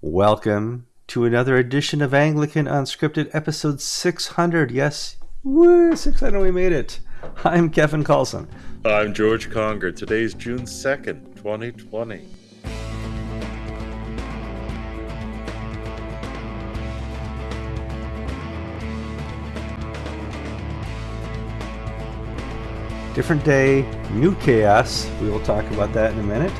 Welcome to another edition of Anglican Unscripted, episode 600. Yes, woo, 600, we made it. I'm Kevin Carlson. I'm George Conger. Today's June 2nd, 2020. Different day, new chaos. We will talk about that in a minute.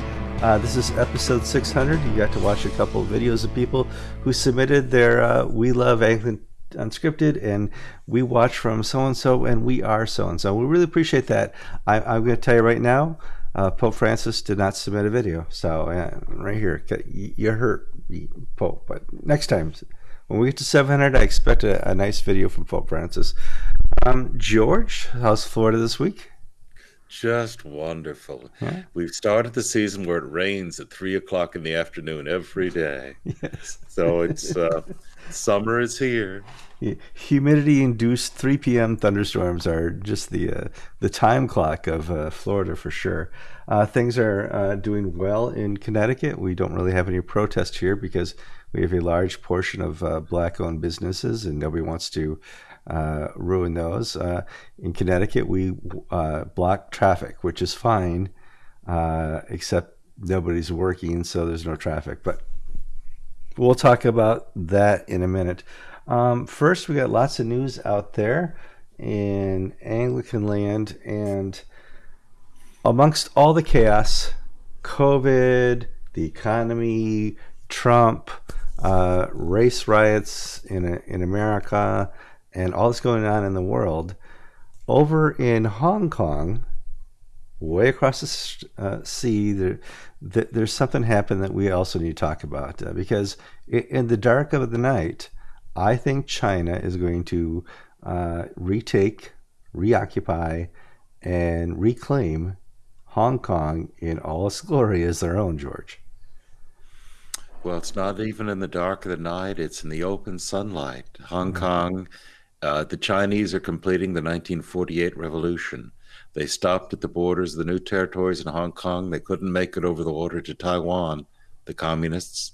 Uh, this is episode 600. You got to watch a couple of videos of people who submitted their uh, We Love Anglican Unscripted and we watch from so and so and we are so and so. We really appreciate that. I, am going to tell you right now uh, Pope Francis did not submit a video. So, uh, right here, you hurt Pope. But next time, when we get to 700, I expect a, a nice video from Pope Francis. Um, George, how's Florida this week? Just wonderful. Yeah. We've started the season where it rains at three o'clock in the afternoon every day. Yes. So it's uh, summer is here. Humidity-induced 3 p.m. thunderstorms are just the uh, the time clock of uh, Florida for sure. Uh, things are uh, doing well in Connecticut. We don't really have any protest here because we have a large portion of uh, black-owned businesses, and nobody wants to uh, ruin those. Uh, in Connecticut, we uh, block traffic, which is fine, uh, except nobody's working, so there's no traffic. But we'll talk about that in a minute. Um, first, we got lots of news out there in Anglican land, and amongst all the chaos, COVID, the economy, Trump, uh, race riots in in America, and all that's going on in the world, over in Hong Kong, way across the uh, sea, there, th- there's something happened that we also need to talk about uh, because in the dark of the night, I think China is going to uh, retake, reoccupy, and reclaim Hong Kong in all its glory as their own, George. Well, it's not even in the dark of the night, it's in the open sunlight. Hong mm-hmm. Kong uh, the Chinese are completing the 1948 revolution. They stopped at the borders of the new territories in Hong Kong. They couldn't make it over the water to Taiwan, the communists.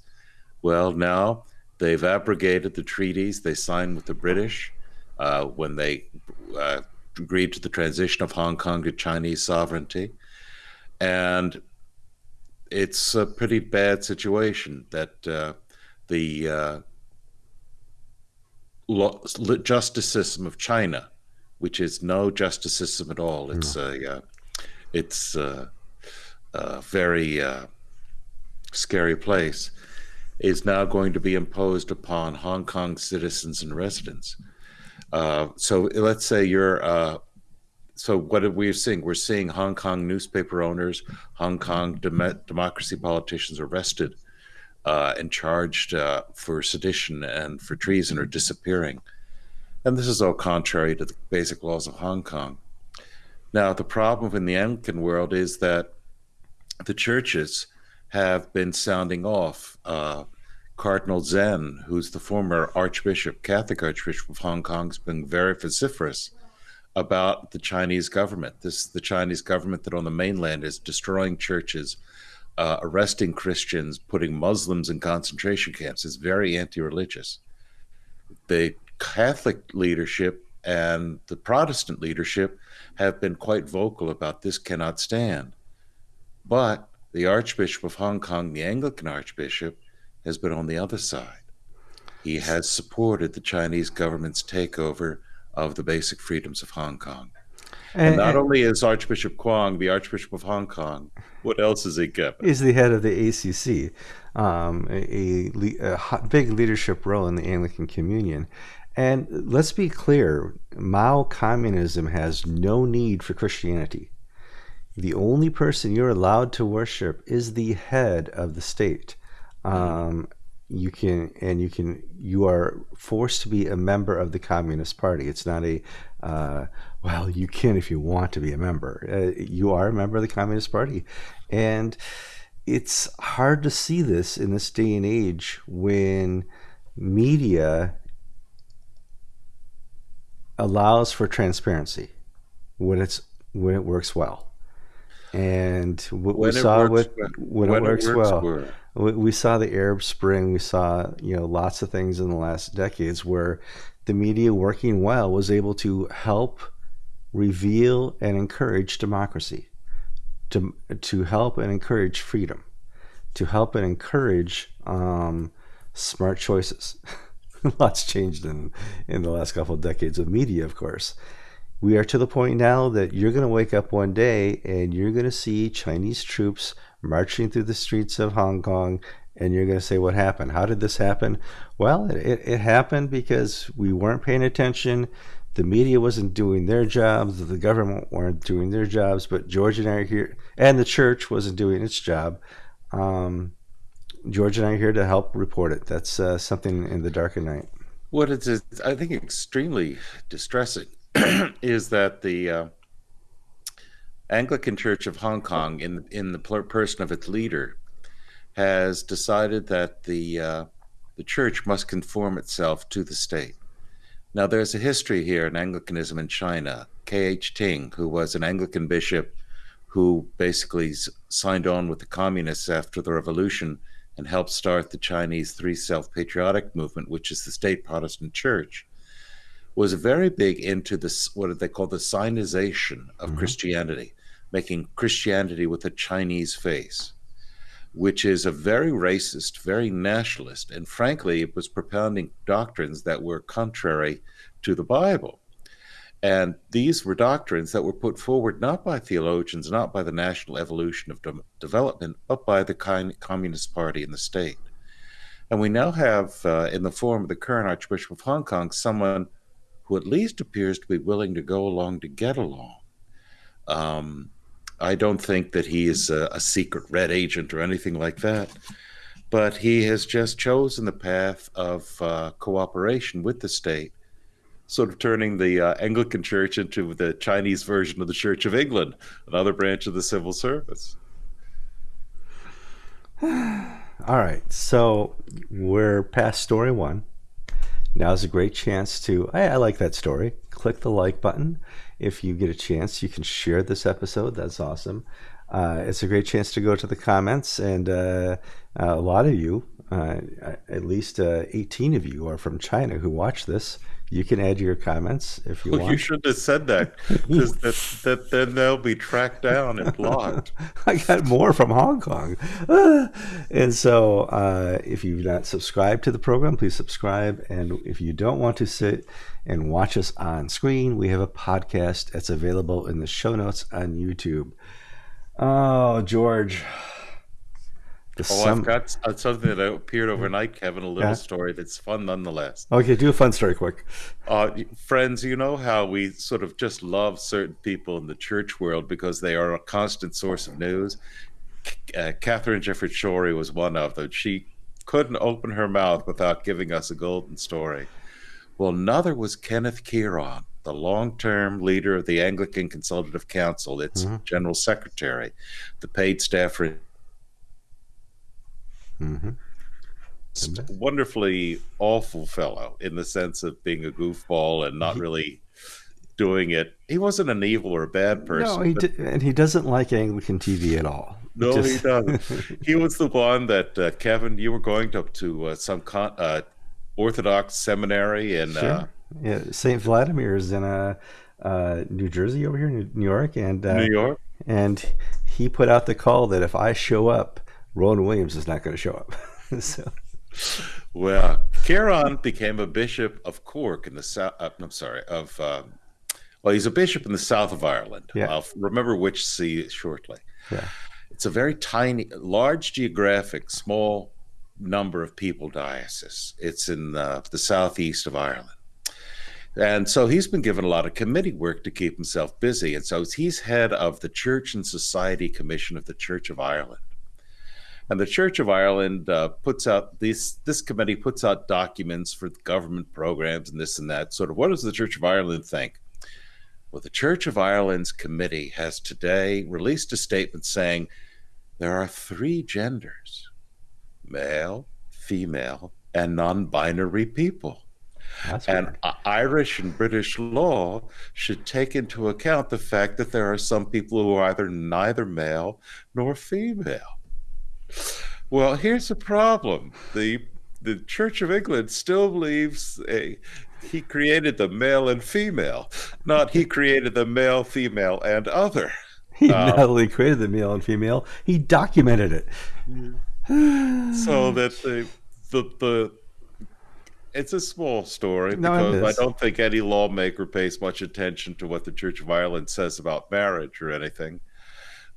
Well, now they've abrogated the treaties they signed with the British uh, when they uh, agreed to the transition of Hong Kong to Chinese sovereignty. And it's a pretty bad situation that uh, the uh, justice system of China, which is no justice system at all. It's no. a uh, it's a, a very uh, scary place. Is now going to be imposed upon Hong Kong citizens and residents. Uh, so let's say you're. Uh, so what are we seeing? We're seeing Hong Kong newspaper owners, Hong Kong dem- democracy politicians arrested uh, and charged uh, for sedition and for treason are disappearing. And this is all contrary to the basic laws of Hong Kong. Now, the problem in the Anglican world is that the churches have been sounding off. Uh, Cardinal Zen, who's the former Archbishop, Catholic Archbishop of Hong Kong, has been very vociferous about the Chinese government. This the Chinese government that on the mainland is destroying churches, uh, arresting Christians, putting Muslims in concentration camps is very anti religious. The Catholic leadership and the Protestant leadership have been quite vocal about this cannot stand. But the Archbishop of Hong Kong, the Anglican Archbishop, has been on the other side. He has supported the Chinese government's takeover of the basic freedoms of Hong Kong. And, and not and, only is Archbishop Kwong the Archbishop of Hong Kong, what else is he kept? He's the head of the ACC, um, a, a, a big leadership role in the Anglican Communion. And let's be clear Mao communism has no need for Christianity. The only person you're allowed to worship is the head of the state. Um, you can and you can you are forced to be a member of the communist party. It's not a uh, well you can if you want to be a member. Uh, you are a member of the communist party. And it's hard to see this in this day and age when media allows for transparency when it's when it works well. And what when we saw with when, when, it works, it works well We, we saw the Arab Spring. We saw you know lots of things in the last decades where the media working well was able to help reveal and encourage democracy, to to help and encourage freedom, to help and encourage um, smart choices. Lots changed in in the last couple of decades of media, of course. We are to the point now that you're going to wake up one day and you're going to see Chinese troops marching through the streets of Hong Kong and you're going to say, What happened? How did this happen? Well, it, it happened because we weren't paying attention. The media wasn't doing their jobs, the government weren't doing their jobs, but George and I are here, and the church wasn't doing its job. Um, George and I are here to help report it. That's uh, something in the dark of night. What is, I think, extremely distressing is that the uh, Anglican Church of Hong Kong, in in the person of its leader, has decided that the uh, the church must conform itself to the state. Now, there's a history here in Anglicanism in China. K.H. Ting, who was an Anglican bishop who basically signed on with the communists after the revolution and helped start the Chinese Three Self Patriotic movement, which is the state Protestant church, was very big into this, what they call the Sinization of mm-hmm. Christianity, making Christianity with a Chinese face, which is a very racist, very nationalist, and frankly, it was propounding doctrines that were contrary to the Bible. And these were doctrines that were put forward not by theologians, not by the national evolution of de- development, but by the Communist Party in the state. And we now have, uh, in the form of the current Archbishop of Hong Kong, someone who at least appears to be willing to go along to get along. Um, I don't think that he is a, a secret red agent or anything like that, but he has just chosen the path of uh, cooperation with the state sort of turning the uh, Anglican Church into the Chinese version of the Church of England, another branch of the civil service. All right, so we're past story one. Now's a great chance to. I, I like that story. Click the like button. If you get a chance, you can share this episode. That's awesome. Uh, it's a great chance to go to the comments, and uh, a lot of you, uh, at least uh, 18 of you, are from China who watch this you can add your comments if you well, want. You should have said that because that, that, then they'll be tracked down and blocked. I got more from Hong Kong. and so uh, if you've not subscribed to the program, please subscribe. And if you don't want to sit and watch us on screen, we have a podcast that's available in the show notes on YouTube. Oh, George. The oh, I've got uh, something that appeared overnight, Kevin. A little yeah. story that's fun nonetheless. Okay, do a fun story quick. Uh, friends, you know how we sort of just love certain people in the church world because they are a constant source of news. Uh, Katharine Jefferts Schori was one of them. She couldn't open her mouth without giving us a golden story. Well, another was Kenneth Kearon, the long term leader of the Anglican Consultative Council, its mm-hmm. general secretary, the paid staffer for Mm-hmm. Wonderfully awful fellow in the sense of being a goofball and not really doing it. He wasn't an evil or a bad person. No, he but... and he doesn't like Anglican TV at all. No, Just... he doesn't. he was the one that uh, Kevin, you were going to to uh, some con- uh, Orthodox seminary in sure. Uh, yeah, Saint Vladimir's in uh, uh, New Jersey over here, New York, and New York, and he put out the call that if I show up Rowan Williams is not going to show up. so. Well, Kearon became a bishop of Cork in the south. Uh, I'm sorry, of um, well, he's a bishop in the south of Ireland. Yeah. I'll remember which see shortly. Yeah. It's a very tiny, large geographic, small number of people diocese. It's in the, the southeast of Ireland. And so he's been given a lot of committee work to keep himself busy. And so he's head of the Church and Society Commission of the Church of Ireland. And the Church of Ireland uh, puts out this this committee puts out documents for government programs and this and that. Sort of, what does the Church of Ireland think? Well, the Church of Ireland's committee has today released a statement saying there are three genders: male, female, and non-binary people. That's and weird. Irish and British law should take into account the fact that there are some people who are either neither male nor female. Well, here's the problem. The the Church of England still believes a he created the male and female, not he created the male, female, and other. He um, not only created the male and female, he documented it. so that the the the it's a small story because no, I don't think any lawmaker pays much attention to what the Church of Ireland says about marriage or anything.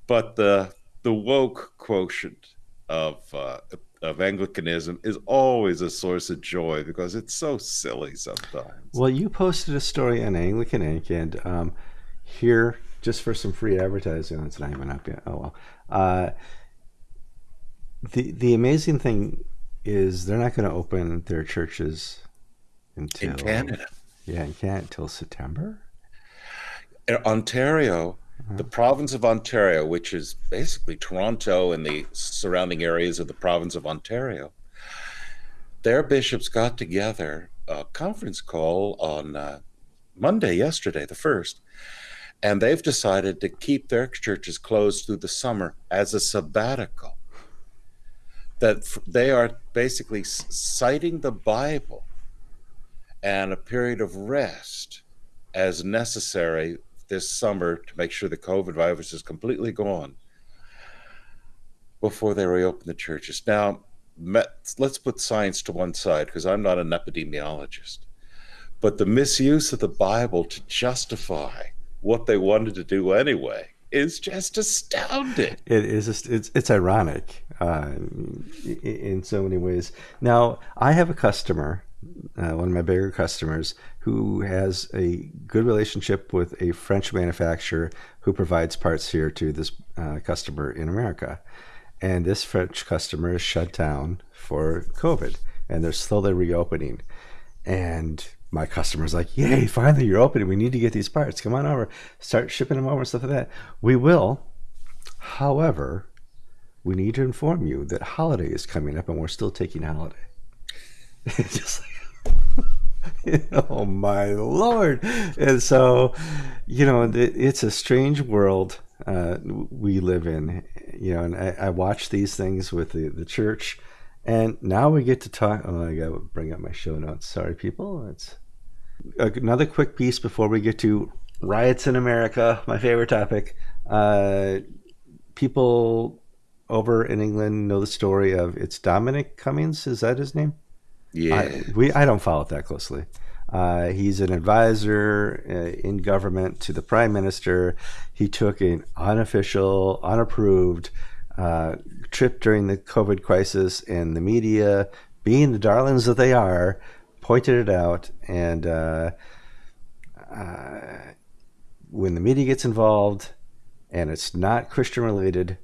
But the the woke quotient of uh, of Anglicanism is always a source of joy because it's so silly sometimes. Well, you posted a story on Anglican Ink, and um, here, just for some free advertising, it's not even up yet. Oh well. Uh, the the amazing thing is they're not going to open their churches until in Canada. Yeah, in Canada until September. Ontario, the province of Ontario, which is basically Toronto and the surrounding areas of the province of Ontario, their bishops got together a conference call on uh, Monday, yesterday, the first, and they've decided to keep their churches closed through the summer as a sabbatical. That they are basically citing the Bible and a period of rest as necessary this summer to make sure the COVID virus is completely gone before they reopen the churches. Now, let's put science to one side because I'm not an epidemiologist. But the misuse of the Bible to justify what they wanted to do anyway is just astounding. It is. It's it's ironic uh, in so many ways. Now, I have a customer uh, one of my bigger customers who has a good relationship with a French manufacturer who provides parts here to this uh, customer in America. And this French customer is shut down for COVID and they're slowly reopening. And my customer's like, Yay, finally you're opening. We need to get these parts. Come on over. Start shipping them over and stuff like that. We will. However, we need to inform you that holiday is coming up and we're still taking holiday. just like, oh my lord! And so, you know, it's a strange world uh, we live in. You know, and I, I watch these things with the, the church, and now we get to talk. Oh, I got to bring up my show notes. Sorry, people. It's another quick piece before we get to riots in America. My favorite topic. Uh, people over in England know the story of it's Dominic Cummings. Is that his name? Yeah, I, we I don't follow it that closely. Uh, he's an advisor uh, in government to the prime minister. He took an unofficial, unapproved uh, trip during the COVID crisis, and the media, being the darlings that they are, pointed it out. And uh, uh, when the media gets involved, and it's not Christian related,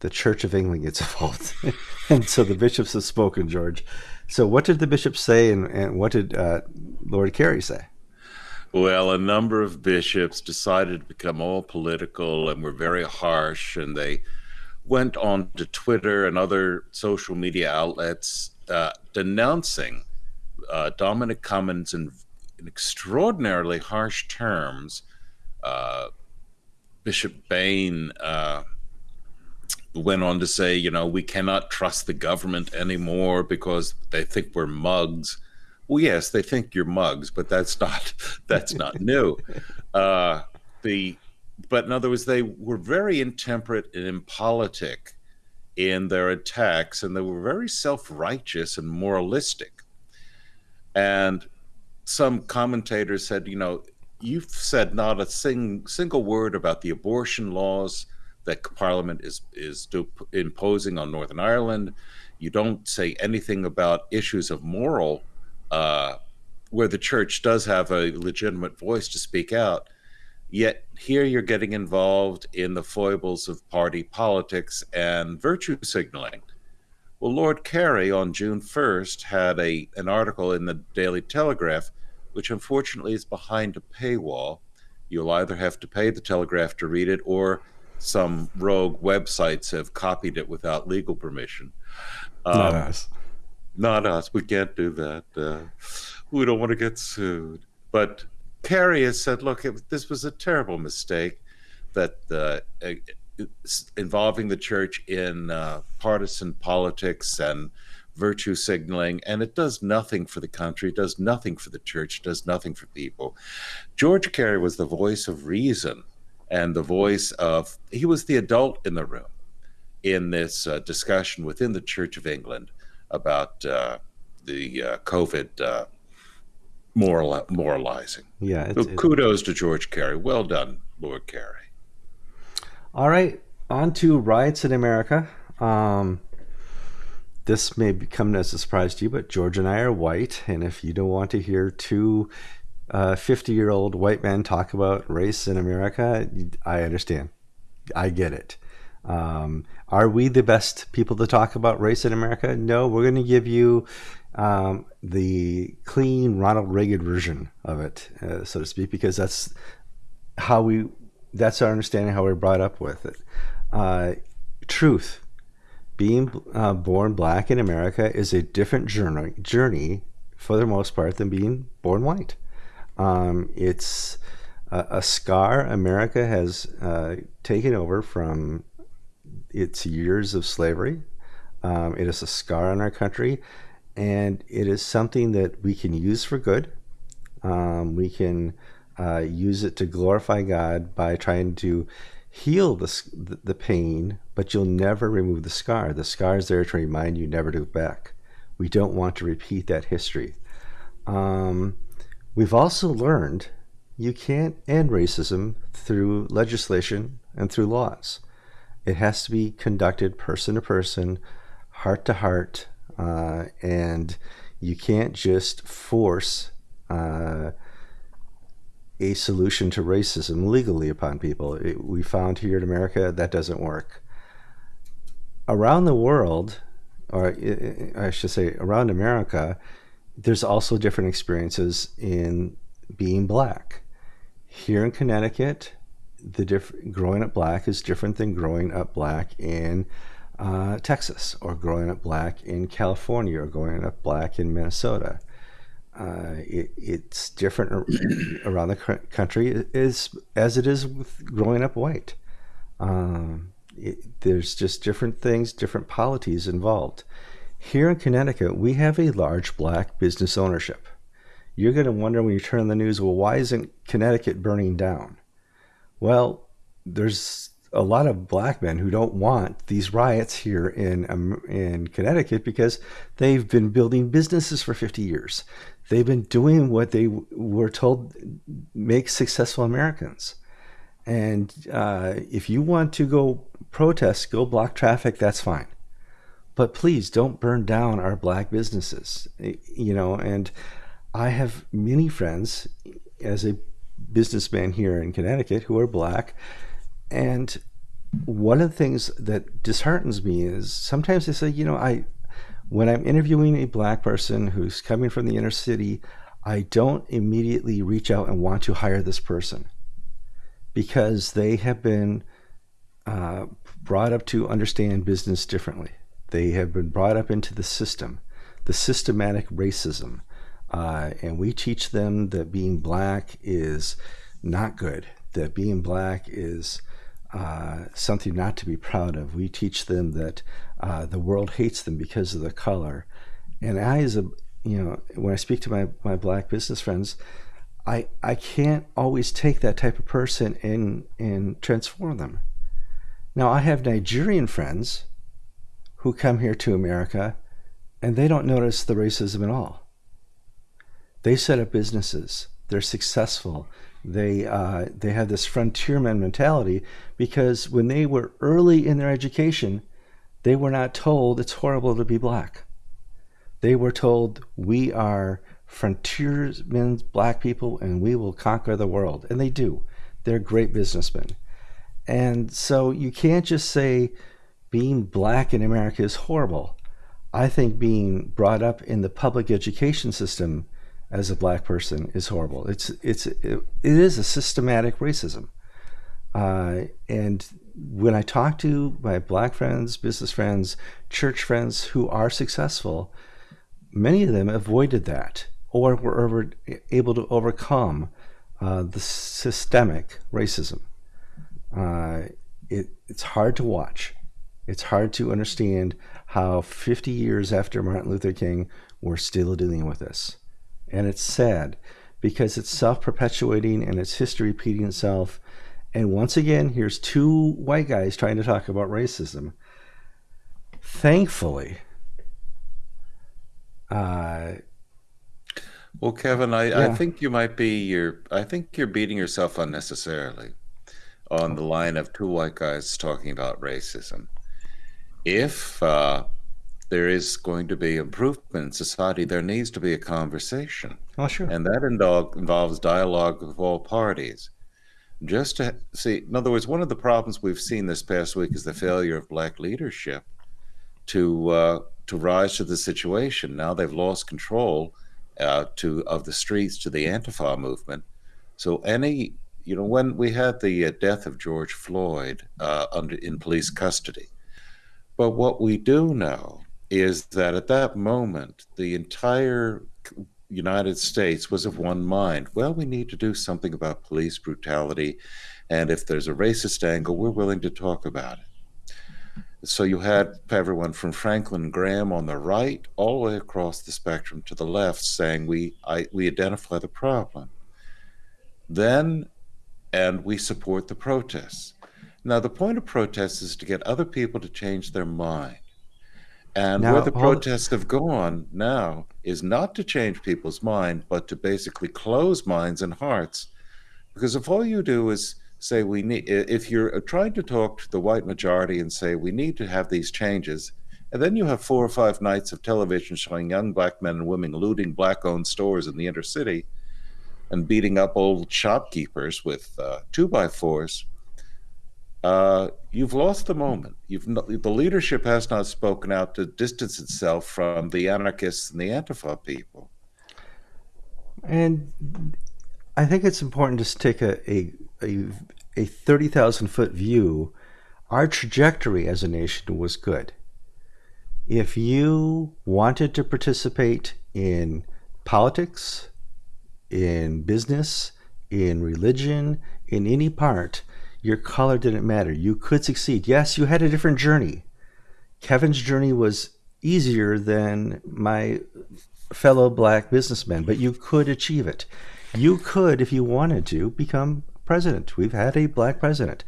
the Church of England gets involved. and so the bishops have spoken, George. So, what did the bishops say, and, and what did uh, Lord Carey say? Well, a number of bishops decided to become all political and were very harsh, and they went on to Twitter and other social media outlets uh, denouncing uh, Dominic Cummings in, in, extraordinarily harsh terms. Uh, Bishop Bain uh, went on to say, you know, we cannot trust the government anymore because they think we're mugs. Well, yes, they think you're mugs, but that's not that's not new. Uh, the but in other words, they were very intemperate and impolitic in their attacks, and they were very self-righteous and moralistic. And some commentators said, you know, you've said not a sing, single word about the abortion laws that Parliament is is imposing on Northern Ireland. You don't say anything about issues of moral, uh, where the church does have a legitimate voice to speak out. Yet here you're getting involved in the foibles of party politics and virtue signaling. Well, Lord Carey on June 1st had a an article in the Daily Telegraph, which unfortunately is behind a paywall. You'll either have to pay the Telegraph to read it, or some rogue websites have copied it without legal permission. Um, not us. Not us. We can't do that. Uh, we don't want to get sued. But Carey has said, look, it, this was a terrible mistake that uh, involving the church in uh, partisan politics and virtue signaling, and it does nothing for the country, does nothing for the church, does nothing for people. George Carey was the voice of reason and the voice of, he was the adult in the room in this uh, discussion within the Church of England about uh, the uh, COVID uh, moral, moralizing. Yeah. so kudos to George Carey. Well done, Lord Carey. All right, on to riots in America. Um, this may come as a surprise to you, but George and I are white, and if you don't want to hear two 50 uh, year old white man talk about race in America, I understand. I get it. Um, are we the best people to talk about race in America? No, we're going to give you um, the clean Ronald Reagan version of it, uh, so to speak, because that's how we, that's our understanding how we're brought up with it. Uh, truth. Being uh, born black in America is a different journey, journey for the most part than being born white. Um, it's a, a, scar America has uh, taken over from its years of slavery. Um, it is a scar on our country, and it is something that we can use for good. Um, we can uh, use it to glorify God by trying to heal the, the pain, but you'll never remove the scar. The scar is there to remind you never to go back. We don't want to repeat that history. Um, we've also learned you can't end racism through legislation and through laws. It has to be conducted person to person, heart to heart, uh, and you can't just force uh, a solution to racism legally upon people. It, we found here in America that doesn't work. Around the world, or I should say around America, there's also different experiences in being black. Here in Connecticut, the diff- growing up black is different than growing up black in uh, Texas or growing up black in California or growing up black in Minnesota. Uh, it, it's different around the country as, as it is with growing up white. Um, it, there's just different things, different polities involved. Here in Connecticut, we have a large black business ownership. You're going to wonder when you turn on the news, well, why isn't Connecticut burning down? Well, there's a lot of black men who don't want these riots here in um, in Connecticut because they've been building businesses for 50 years. They've been doing what they were told makes successful Americans. And uh, if you want to go protest, go block traffic, that's fine. But please don't burn down our black businesses. You know, and I have many friends as a businessman here in Connecticut who are black. And one of the things that disheartens me is sometimes they say, you know, I when I'm interviewing a black person who's coming from the inner city, I don't immediately reach out and want to hire this person because they have been uh, brought up to understand business differently. They have been brought up into the system, the systematic racism uh, and we teach them that being black is not good, that being black is uh, something not to be proud of. We teach them that uh, the world hates them because of the color. And I, as a, you know, when I speak to my, my black business friends, I, I can't always take that type of person and, and transform them. Now, I have Nigerian friends who come here to America and they don't notice the racism at all. They set up businesses. They're successful. They uh, they have this frontierman mentality because when they were early in their education, they were not told it's horrible to be black. They were told we are frontiersmen, black people, and we will conquer the world, and they do. They're great businessmen, and so you can't just say being black in America is horrible. I think being brought up in the public education system as a black person is horrible. It's it's it, it is a systematic racism. Uh, and when I talk to my black friends, business friends, church friends who are successful, many of them avoided that or were over, able to overcome uh, the systemic racism. Uh, it, it's hard to watch. It's hard to understand how 50 years after Martin Luther King, we're still dealing with this. And it's sad because it's self perpetuating and it's history repeating itself. And once again, here's two white guys trying to talk about racism. Thankfully, uh, well, Kevin, I, yeah. I think you might be you're I think you're beating yourself unnecessarily on the line of two white guys talking about racism. If uh, there is going to be improvement in society, there needs to be a conversation. Oh, sure. And that involves dialogue of all parties. Just to see, in other words, one of the problems we've seen this past week is the failure of black leadership to uh, to rise to the situation. Now they've lost control uh, to of the streets to the Antifa movement. So any, you know, when we had the uh, death of George Floyd uh, under in police custody, but what we do know is that at that moment the entire United States was of one mind. Well, we need to do something about police brutality, and if there's a racist angle, we're willing to talk about it. So you had everyone from Franklin Graham on the right all the way across the spectrum to the left saying we I, we identify the problem. Then, and we support the protests. Now, the point of protests is to get other people to change their mind. And now, where the protests have gone now is not to change people's mind, but to basically close minds and hearts. Because if all you do is say we need, if you're trying to talk to the white majority and say we need to have these changes, and then you have four or five nights of television showing young black men and women looting black owned stores in the inner city and beating up old shopkeepers with uh, two by fours, uh, you've lost the moment. You've the leadership has not spoken out to distance itself from the anarchists and the Antifa people. And I think it's important to take a, a, a, a 30,000 foot view. Our trajectory as a nation was good. If you wanted to participate in politics, in business, in religion, in any part, your color didn't matter. You could succeed. Yes, you had a different journey. Kevin's journey was easier than my fellow black businessmen, but you could achieve it. You could, if you wanted to, become president. We've had a black president.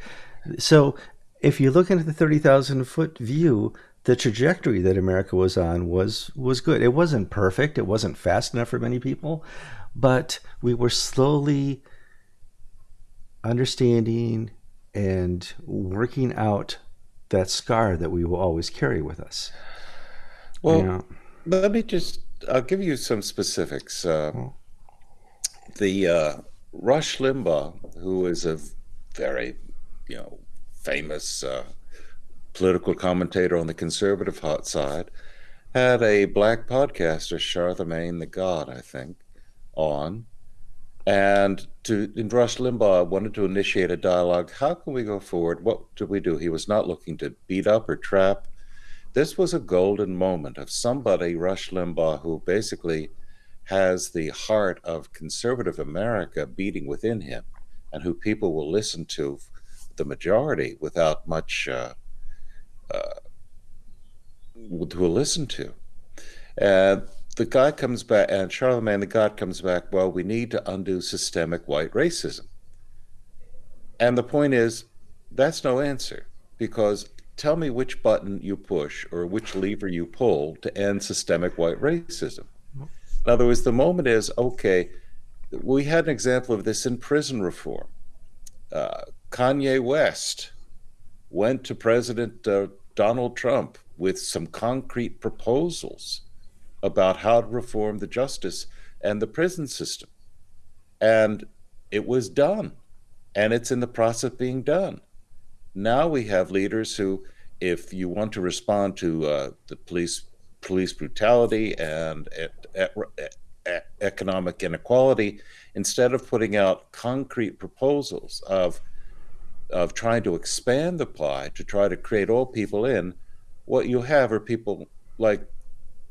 So if you look into the 30,000 foot view, the trajectory that America was on was was good. It wasn't perfect. It wasn't fast enough for many people, but we were slowly understanding and working out that scar that we will always carry with us. Well, you know? let me just, I'll give you some specifics. Uh, the uh, Rush Limbaugh, who is a very, you know, famous uh, political commentator on the conservative hot side, had a black podcaster, Charlamagne tha God, I think, on and to in Rush Limbaugh wanted to initiate a dialogue. How can we go forward? What do we do? He was not looking to beat up or trap. This was a golden moment of somebody, Rush Limbaugh, who basically has the heart of conservative America beating within him, and who people will listen to, the majority, without much uh, uh, to listen to. And the guy comes back, and Charlamagne tha God comes back, well, we need to undo systemic white racism. And the point is, that's no answer because tell me which button you push or which lever you pull to end systemic white racism. In other words, the moment is okay, we had an example of this in prison reform. Uh, Kanye West went to President uh, Donald Trump with some concrete proposals about how to reform the justice and the prison system. And it was done, and it's in the process of being done. Now we have leaders who, if you want to respond to uh, the police police brutality and economic inequality, instead of putting out concrete proposals of of trying to expand the pie to try to create all people in, what you have are people like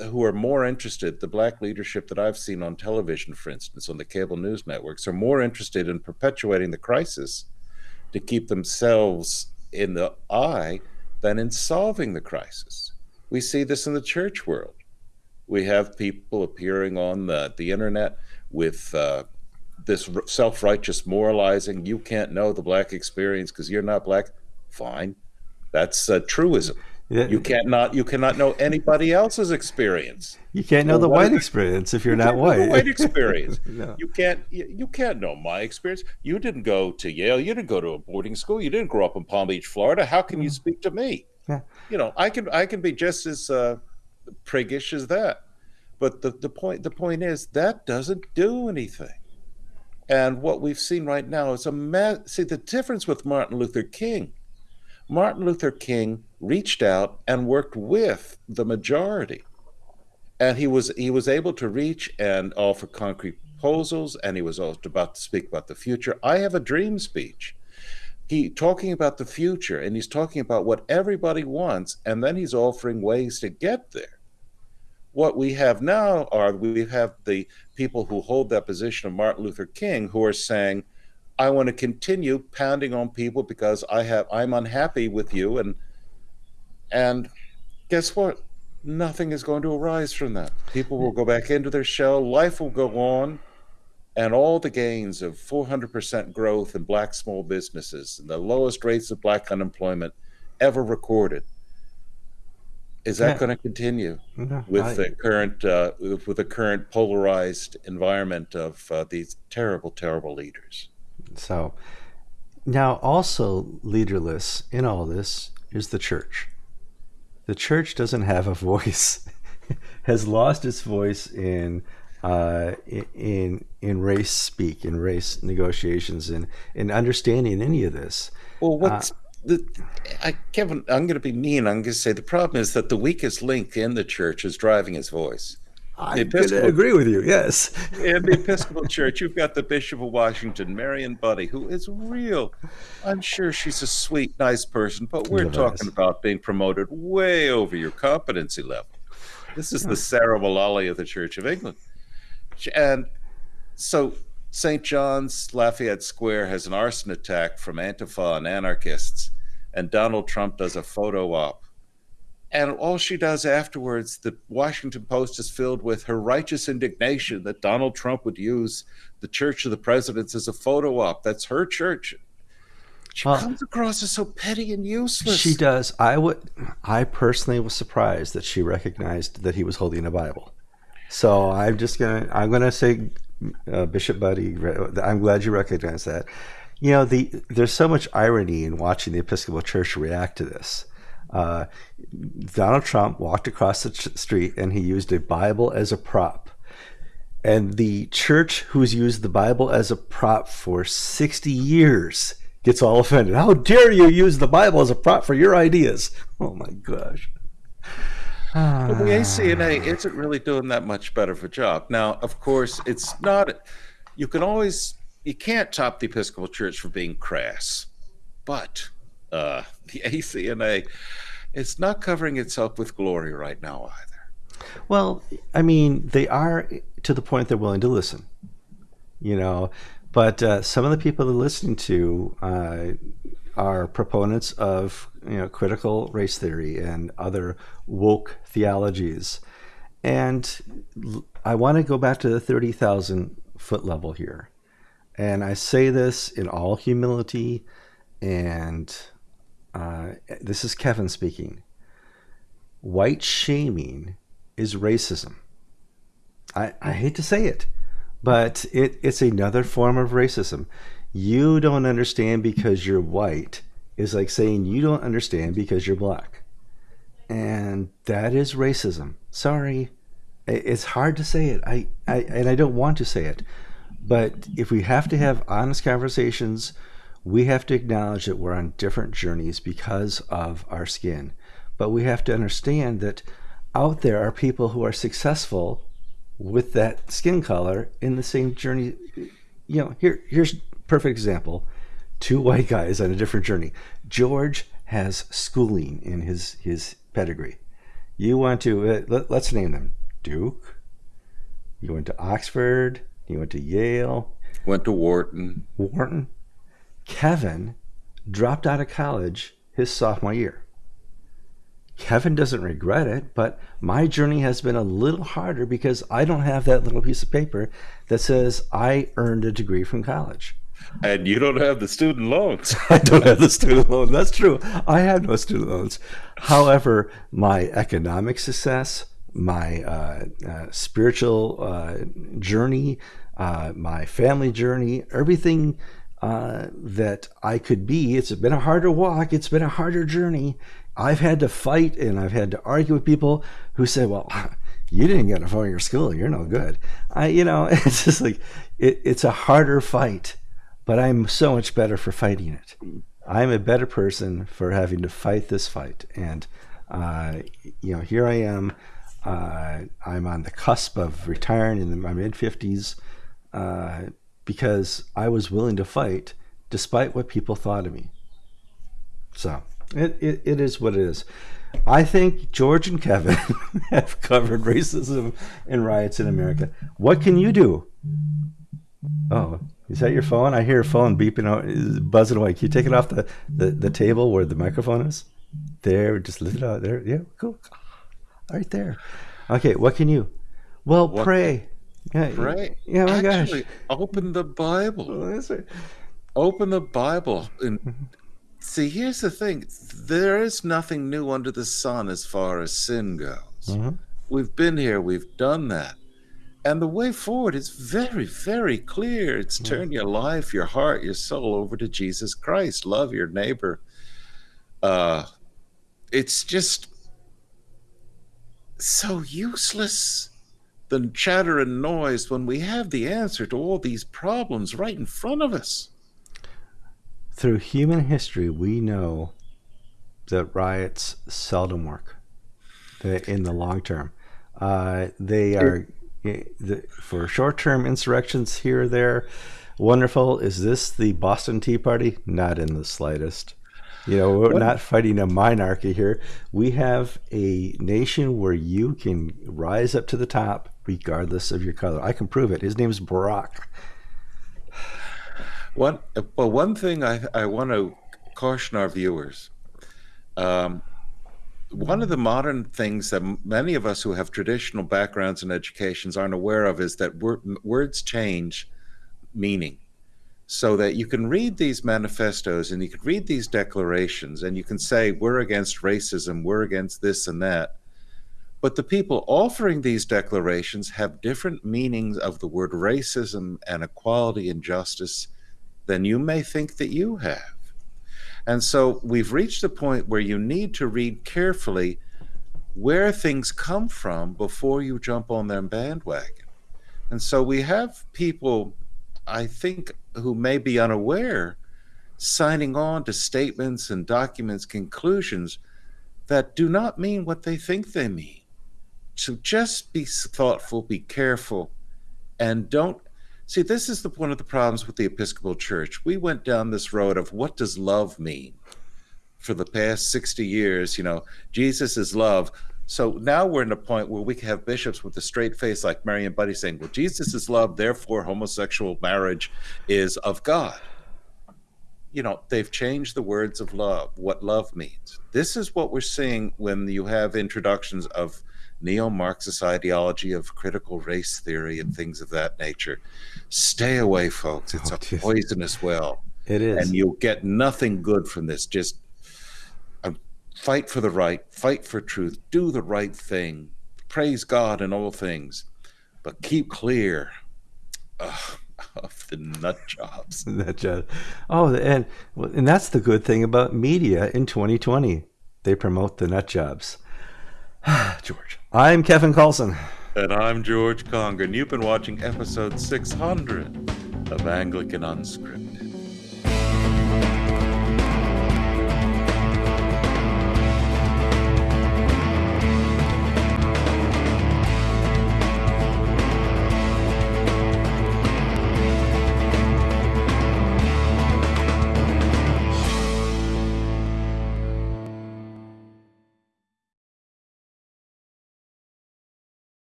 who are more interested, the black leadership that I've seen on television, for instance, on the cable news networks, are more interested in perpetuating the crisis to keep themselves in the eye than in solving the crisis. We see this in the church world. We have people appearing on the, the internet with uh, this self righteous moralizing. You can't know the black experience because you're not black. Fine. That's a truism. You can't not you cannot know anybody else's experience. You can't know the white experience if you're you not white. white experience. no. You can't you, you, can't know my experience. You didn't go to Yale. You didn't go to a boarding school. You didn't grow up in Palm Beach, Florida. How can you mm. speak to me? Yeah. You know, I can I can be just as uh, priggish as that. But the, the point the point is that doesn't do anything. And what we've seen right now is a mass. See the difference with Martin Luther King. Martin Luther King reached out and worked with the majority, and he was he was able to reach and offer concrete proposals, and he was about to speak about the future. I have a dream speech. He talking about the future, and he's talking about what everybody wants, and then he's offering ways to get there what we have now are we have the people who hold that position of Martin Luther King who are saying, I want to continue pounding on people because I have I'm unhappy with you and and guess what? Nothing is going to arise from that. People will go back into their shell, life will go on, and all the gains of 400% growth in black small businesses and the lowest rates of black unemployment ever recorded is that yeah. going to continue no, with I, the current uh, with the current polarized environment of uh, these terrible, terrible leaders? So now, also leaderless in all this is the church. The church doesn't have a voice; has lost its voice in uh, in in race speak, in race negotiations, and in understanding any of this. Well, what's uh, the, I, Kevin, I'm going to be mean. I'm going to say the problem is that the weakest link in the church is driving his voice. I agree with you. Yes. in the Episcopal Church, you've got the Bishop of Washington, Mariann Budde, who is real. I'm sure she's a sweet, nice person, but we're talking about being promoted way over your competency level. This is the Sarah Mullally of the Church of England, and so St. John's Lafayette Square has an arson attack from Antifa and anarchists, and Donald Trump does a photo op. And all she does afterwards, the Washington Post is filled with her righteous indignation that Donald Trump would use the Church of the Presidents as a photo op. That's her church. She well, comes across as so petty and useless. She does. I would. I personally was surprised that she recognized that he was holding a Bible. So I'm just gonna. I'm gonna say uh, Bishop Budde. I'm glad you recognize that. You know, the there's so much irony in watching the Episcopal Church react to this. Uh, Donald Trump walked across the ch- street and he used a Bible as a prop. And the church who's used the Bible as a prop for 60 years gets all offended. How dare you use the Bible as a prop for your ideas? Oh my gosh the ACNA isn't really doing that much better of a job. Now, of course, it's not. You can always you can't top the Episcopal Church for being crass, but uh, the ACNA it's not covering itself with glory right now either. Well, I mean, they are to the point they're willing to listen. You know, but uh, some of the people they're listening to uh, are proponents of you know critical race theory and other woke theologies. And I want to go back to the 30,000 foot level here. And I say this in all humility, and uh, this is Kevin speaking. White shaming is racism. I, I hate to say it, but it, it's another form of racism. You don't understand because you're white is like saying you don't understand because you're black. And that is racism. Sorry. It's hard to say it. I, I and I don't want to say it. But if we have to have honest conversations, we have to acknowledge that we're on different journeys because of our skin. But we have to understand that out there are people who are successful with that skin color in the same journey. You know, here here's perfect example two white guys on a different journey. George has schooling in his his pedigree. You want to uh, let, let's name them Duke. You went to Oxford. You went to Yale. Went to Wharton. Wharton. Kevin dropped out of college his sophomore year. Kevin doesn't regret it, but my journey has been a little harder because I don't have that little piece of paper that says I earned a degree from college. And you don't have the student loans. I don't have the student loan. That's true. I have no student loans. However, my economic success, my uh, uh, spiritual uh, journey, uh, my family journey, everything uh, that I could be, it's been a harder walk. It's been a harder journey. I've had to fight and I've had to argue with people who say, well, you didn't get a in your school. You're no good. I, you know, it's just like, it, it's a harder fight, but I'm so much better for fighting it. I'm a better person for having to fight this fight. And, uh, you know, here I am. Uh, I'm on the cusp of retiring in my mid 50s uh, because I was willing to fight despite what people thought of me. So. It, it, it is what it is. I think George and Kevin have covered racism and riots in America. What can you do? Oh, is that your phone? I hear a phone beeping out, buzzing away. Can you take it off the, the, the table where the microphone is? There, just lift it out there. Yeah, cool. Right there. Okay, what can you? Well, what, pray. Yeah, pray. Yeah, my Actually, gosh. Open the Bible. Oh, open the Bible and See, here's the thing there is nothing new under the sun as far as sin goes. Mm-hmm. We've been here, we've done that. And the way forward is very, very clear. It's mm-hmm. turn your life, your heart, your soul over to Jesus Christ. Love your neighbor. Uh, it's just so useless the chatter and noise when we have the answer to all these problems right in front of us through human history, we know that riots seldom work in the long term. Uh, they are for short-term insurrections here or there. Wonderful. Is this the Boston Tea Party? Not in the slightest. You know, we're what? not fighting a monarchy here. We have a nation where you can rise up to the top regardless of your color. I can prove it. His name is Barack. One well, one thing I, I want to caution our viewers. Um, one of the modern things that many of us who have traditional backgrounds and educations aren't aware of is that wor words change meaning. So that you can read these manifestos and you can read these declarations and you can say, we're against racism, we're against this and that. But the people offering these declarations have different meanings of the word racism and equality and justice than you may think that you have. And so we've reached a point where you need to read carefully where things come from before you jump on their bandwagon. And so we have people, I think, who may be unaware, signing on to statements and documents, conclusions that do not mean what they think they mean. So just be thoughtful, be careful, and don't See, this is the, one of the problems with the Episcopal Church. We went down this road of what does love mean for the past 60 years. You know, Jesus is love. So now we're in a point where we can have bishops with a straight face like Mariann Budde saying, well, Jesus is love, therefore homosexual marriage is of God. You know, they've changed the words of love, what love means. This is what we're seeing when you have introductions of neo-Marxist ideology of critical race theory and things of that nature. Stay away, folks. It's oh, a poisonous well. It is. And you'll get nothing good from this. Just uh, fight for the right, fight for truth, do the right thing, praise God in all things, but keep clear uh, the nut jobs. nut jobs. Oh, and and that's the good thing about media in 2020. They promote the nut jobs. George. I'm Kevin Kallsen. And I'm George Conger, and you've been watching episode 600 of Anglican Unscripted.